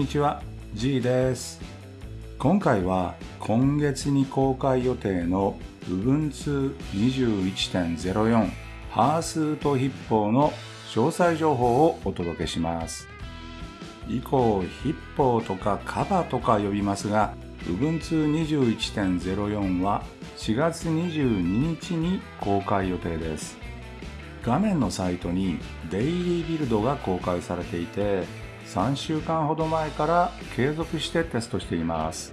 にちは G です。今回は今月に公開予定の Ubuntu 21.04ハースートヒッポーの詳細情報をお届けします。以降ヒッポーとかカバとか呼びますが Ubuntu 21.04は4月22日に公開予定です。画面のサイトにデイリービルドが公開されていて3週間ほど前から継続してテストしています。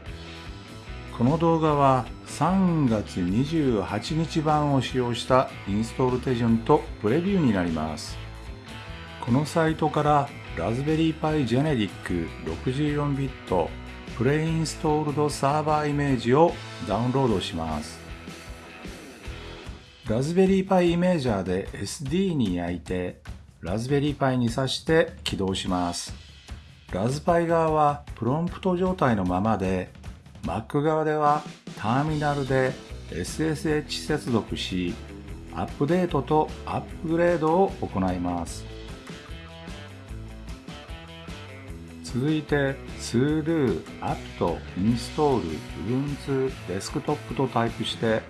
この動画は3月28日版を使用したインストール手順とプレビューになります。このサイトからラズベリーパイジェネリック64ビットプレインストールドサーバーイメージをダウンロードします。ラズベリーパイイメージャーで SD に焼いてラズベリーパイに挿して起動します。ラズパイ側はプロンプト状態のままで Mac 側ではターミナルで SSH 接続しアップデートとアップグレードを行います続いて sudo apt install ubuntu desktop とタイプして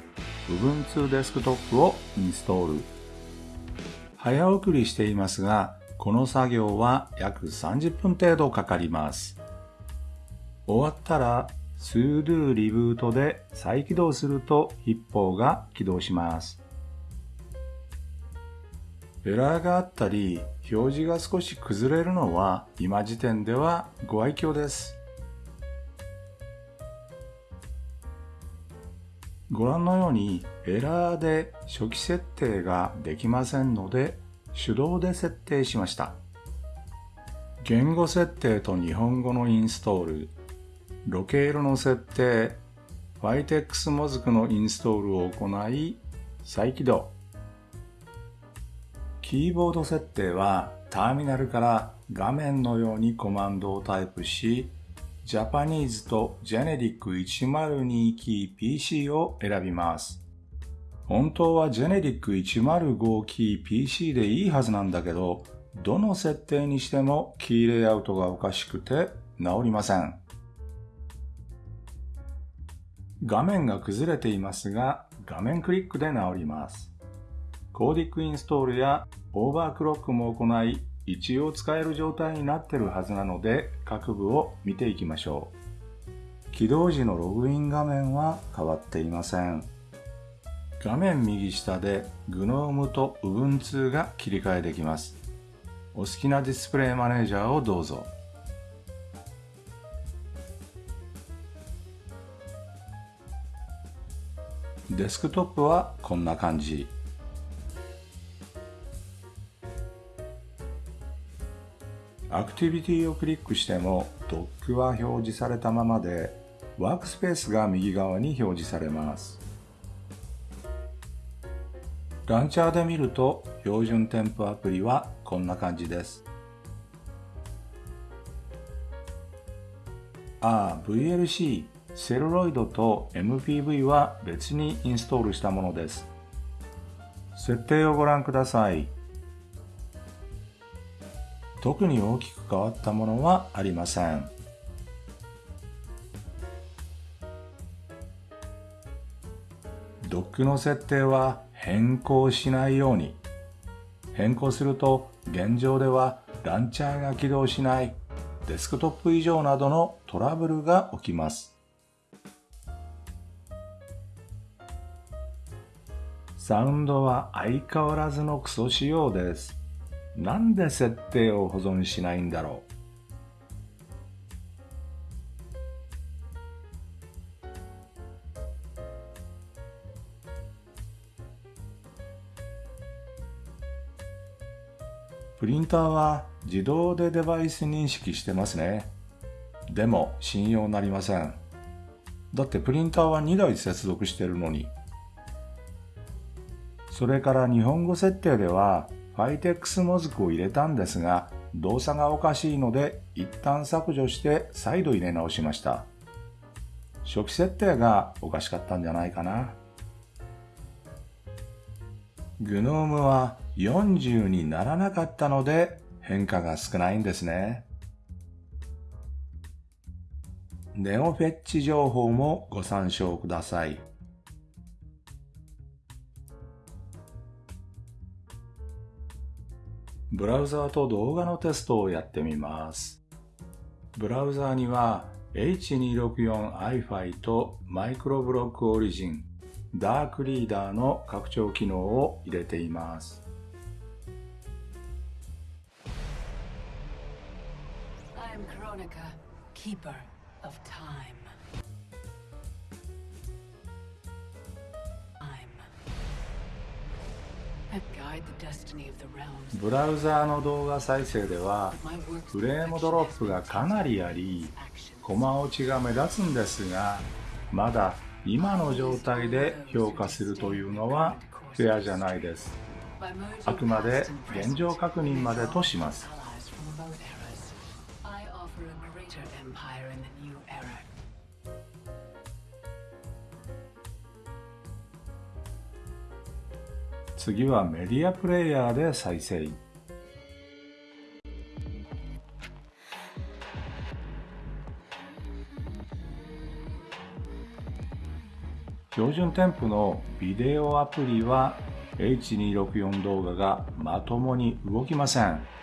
Ubuntu Desktop をインストール。早送りしていますが、この作業は約30分程度かかります。終わったら sudo リブートで再起動すると一方が起動します。エラーがあったり、表示が少し崩れるのは今時点ではご愛嬌です。ご覧のようにエラーで初期設定ができませんので手動で設定しました。言語設定と日本語のインストール、ロケールの設定、ファイテックスモズクのインストールを行い再起動。キーボード設定はターミナルから画面のようにコマンドをタイプしジャパニーズとジェネリック102キー PC を選びます。本当はジェネリック105キー PC でいいはずなんだけど、どの設定にしてもキーレイアウトがおかしくて治りません。画面が崩れていますが、画面クリックで治ります。コーディックインストールやオーバークロックも行い、一応使える状態になってるはずなので各部を見ていきましょう起動時のログイン画面は変わっていません画面右下で GNOME と Ubuntu が切り替えできます。お好きなディスプレイマネージャーをどうぞ。デスクトップはこんな感じ。アクティビティをクリックしてもドックは表示されたままでワークスペースが右側に表示されます。ランチャーで見ると標準添付アプリはこんな感じです。ああ VLC セルロイドと MPV は別にインストールしたものです。設定をご覧ください。特に大きく変わったものはありません。ドックの設定は変更しないように。変更すると現状ではランチャーが起動しないデスクトップ異常などのトラブルが起きます。サウンドは相変わらずのクソ仕様です。なんで設定を保存しないんだろうンターは自動でデバイス認識してますね。でも信用なりません。だってプリンターは2台接続してるのに。それから日本語設定ではファイテックスモズクを入れたんですが、動作がおかしいので一旦削除して再度入れ直しました。初期設定がおかしかったんじゃないかな。GNOME は40にならなかったので変化が少ないんですね。ネオフェッチ情報もご参照ください。ブラウザーと動画のテストをやってみます。ブラウザーには H264iFi とマイクロブロックオリジン、ダークリーダーの拡張機能を入れています。Keeper of time. I'm ブラウザーの動画再生ではフレームドロップがかなりありコマ落ちが目立つんですがまだ今の状態で評価するというのはフェアじゃないです。あくまで現状確認までとします次はメディアプレイヤーで再生標準添付のビデオアプリは H264 動画がまともに動きません。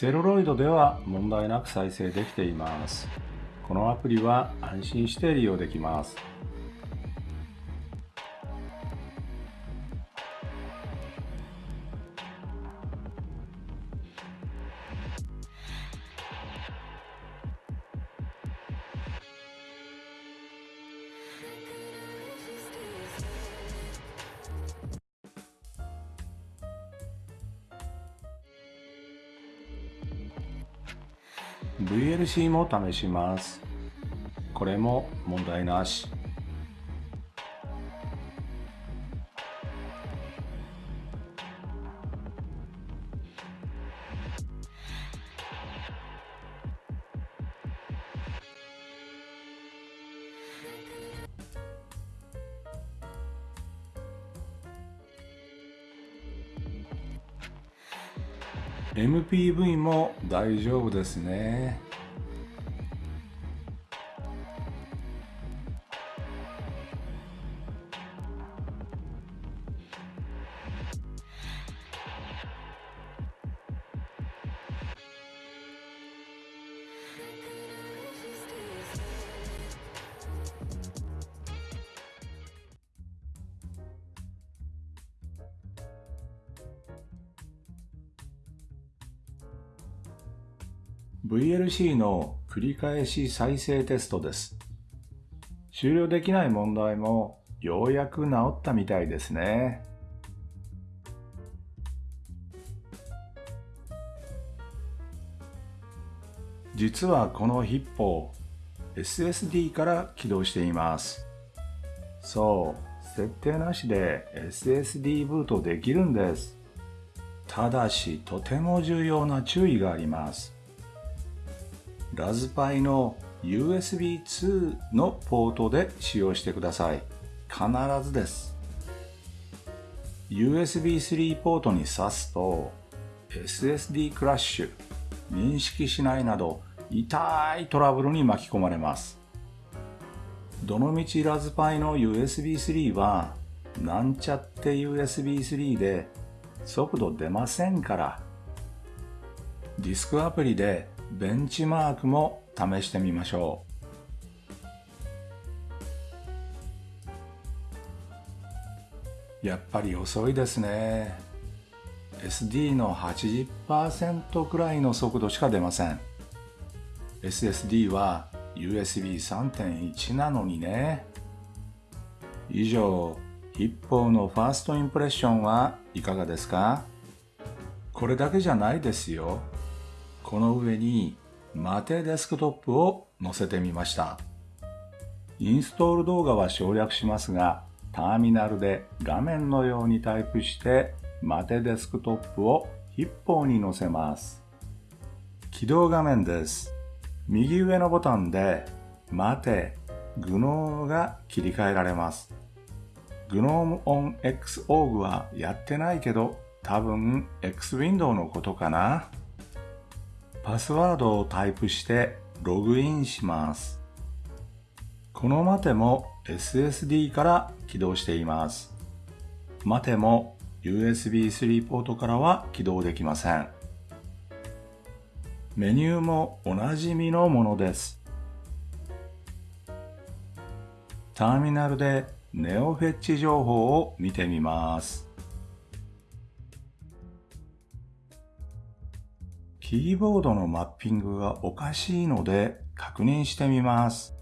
セルロイドでは問題なく再生できています。このアプリは安心して利用できます。VLC も試します。これも問題なし。MPV も大丈夫ですね。VLC の繰り返し再生テストです。終了できない問題もようやく治ったみたいですね。実はこのヒッポー SSD から起動しています。そう、設定なしで SSD ブートできるんです。ただしとても重要な注意があります。ラズパイの USB2 のポートで使用してください。必ずです。USB3 ポートに挿すと SSD クラッシュ、認識しないなど痛いトラブルに巻き込まれます。どのみちラズパイの USB3 はなんちゃって USB3 で速度出ませんからディスクアプリでベンチマークも試してみましょう。やっぱり遅いですね。SD の80%くらいの速度しか出ません。SSD は USB3.1 なのにね。以上一方のファーストインプレッションはいかがですか？これだけじゃないですよ。この上にマテデスクトップを載せてみました。インストール動画は省略しますが、ターミナルで画面のようにタイプしてマテデスクトップを一方に載せます。起動画面です。右上のボタンで待て、グノームが切り替えられます。グノームオン X オーグはやってないけど、多分 X ウィンドウのことかな。パスワードをタイプしてログインします。この待ても SSD から起動しています。待ても USB3 ポートからは起動できません。メニューもおなじみのものです。ターミナルでネオフェッチ情報を見てみます。キーボードのマッピングがおかしいので確認してみます。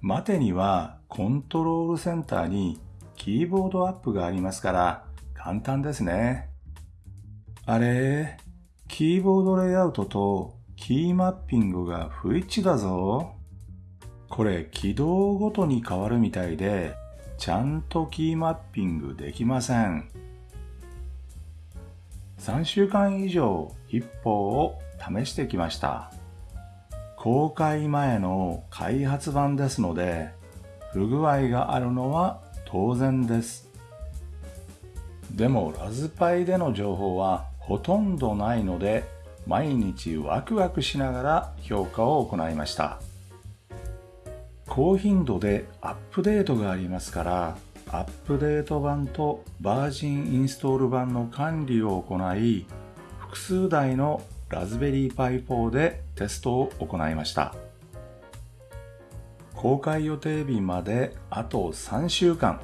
待てにはコントロールセンターにキーボードアップがありますから簡単ですね。あれ？キーボードレイアウトとキーマッピングが不一致だぞ。これ起動ごとに変わるみたいで、ちゃんとキーマッピングできません。3週間以上一方を試してきました。公開前の開発版ですので、不具合があるのは当然です。でもラズパイでの情報はほとんどないので、毎日ワクワクしながら評価を行いました。高頻度でアップデートがありますから、アップデート版とバージンインストール版の管理を行い、複数台のラズベリーパイ4でテストを行いました。公開予定日まであと3週間。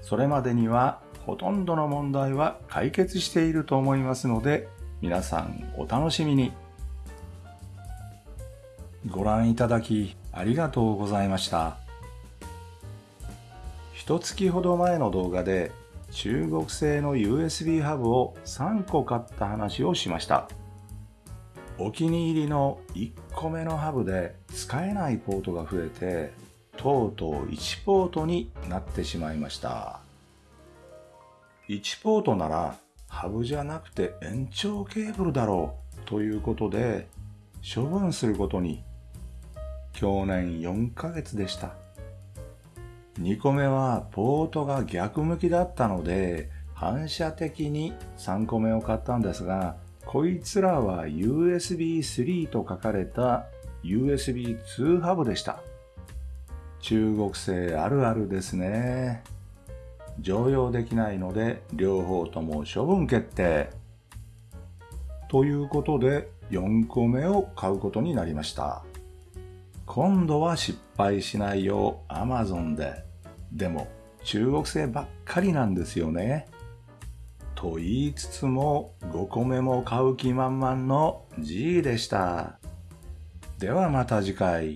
それまでにはほとんどの問題は解決していると思いますので、皆さんお楽しみに。ご覧いただきありがとうございました。一月ほど前の動画で中国製の USB ハブを3個買った話をしました。お気に入りの1個目のハブで使えないポートが増えて、とうとう1ポートになってしまいました。1ポートならハブじゃなくて延長ケーブルだろうということで処分することに去年4ヶ月でした。2個目はポートが逆向きだったので反射的に3個目を買ったんですがこいつらは USB3 と書かれた USB2 ハブでした。中国製あるあるですね。常用できないので両方とも処分決定。ということで4個目を買うことになりました。今度は失敗しないよう Amazon で。でも中国製ばっかりなんですよね。と言いつつも5個目も買う気満々の G でした。ではまた次回。